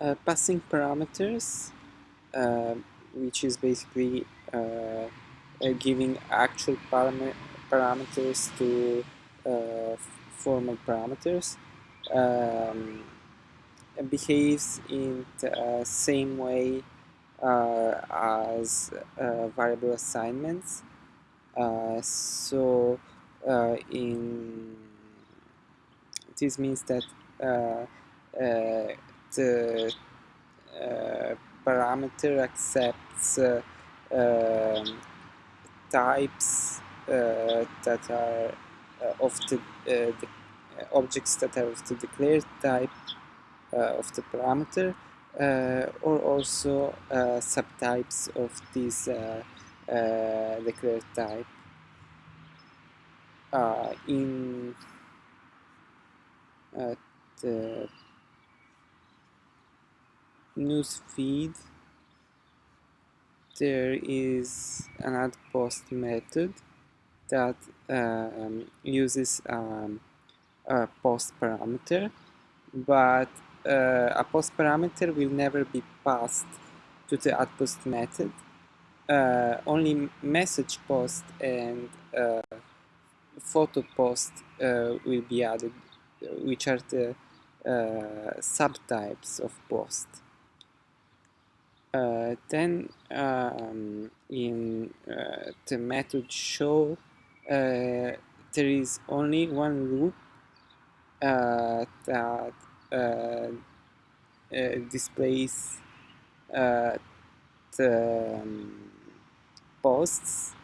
uh, passing parameters, uh, which is basically uh, uh, giving actual param parameters to uh, formal parameters, um, behaves in the same way as variable assignments. so in this means that the uh, parameter accepts uh, um, types uh, that are of the, the objects that are of the declared type of the parameter or also subtypes of this declared type. Uh, in uh, the newsfeed there is an add post method that um, uses um, a post parameter but uh, a post parameter will never be passed to the add post method. Uh, only message post and uh, photo post uh, will be added which are the uh, subtypes of post uh, then um, in uh, the method show uh, there is only one loop uh, that uh, uh, displays the um, posts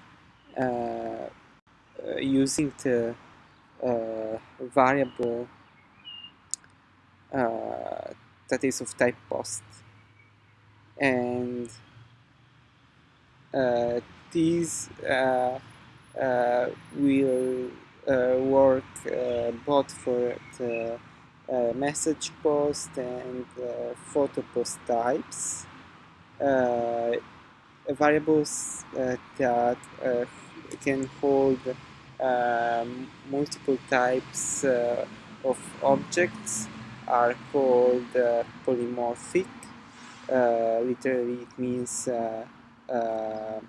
using the variable that is of type post and uh, these uh, uh, will work both for the message post and photo post types variables uh, that uh, can hold um, multiple types uh, of objects are called polymorphic. uh, literally it means uh, uh,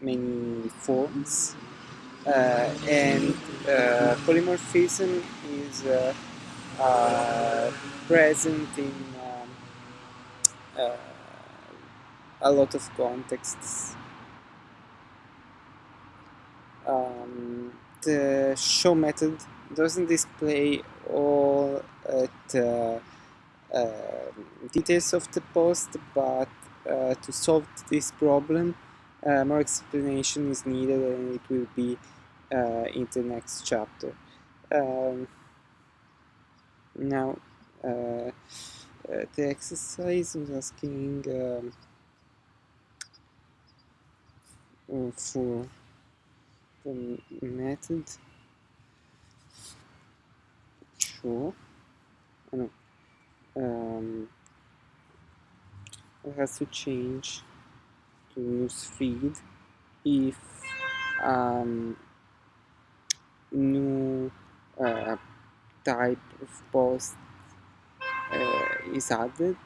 many forms and polymorphism is present in um, a lot of contexts. Um, the show method doesn't display all the uh, details of the post, but uh, to solve this problem, uh, more explanation is needed and it will be in the next chapter. Um, now, the exercise was asking um, for the method. Sure. Oh, um, it has to change to news feed if um, new uh, type of post uh, is added.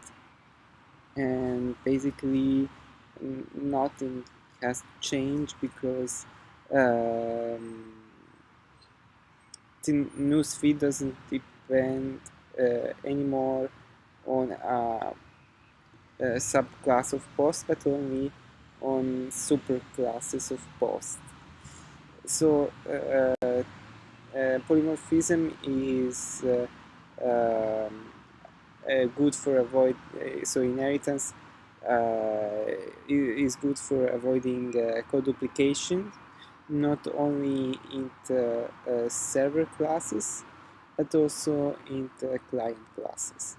And basically nothing has changed because um, the newsfeed doesn't depend uh, anymore on a, a subclass of post but only on superclasses of post. So uh, uh, polymorphism is uh, um, uh, good for avoid uh, so inheritance is good for avoiding code duplication not only in the server classes but also in client classes.